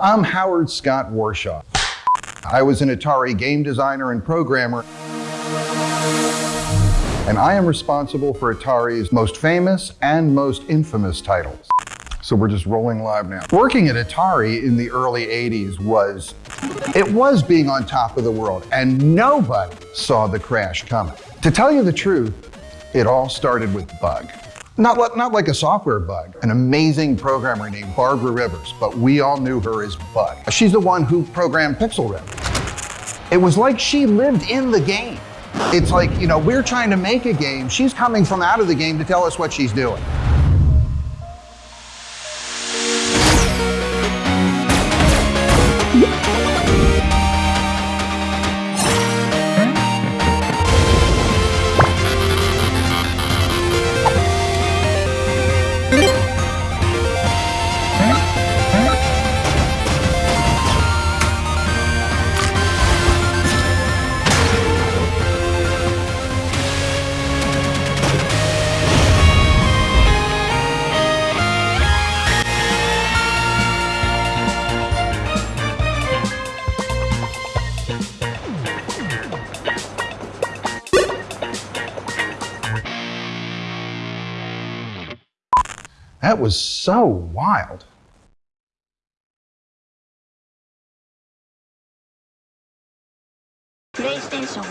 I'm Howard Scott Warshaw. I was an Atari game designer and programmer, and I am responsible for Atari's most famous and most infamous titles. So we're just rolling live now. Working at Atari in the early 80s was, it was being on top of the world, and nobody saw the crash coming. To tell you the truth, it all started with Bug. Not, not like a software bug, an amazing programmer named Barbara Rivers, but we all knew her as Bug. She's the one who programmed Pixel Riff. It was like she lived in the game. It's like, you know, we're trying to make a game. She's coming from out of the game to tell us what she's doing. That was so wild. PlayStation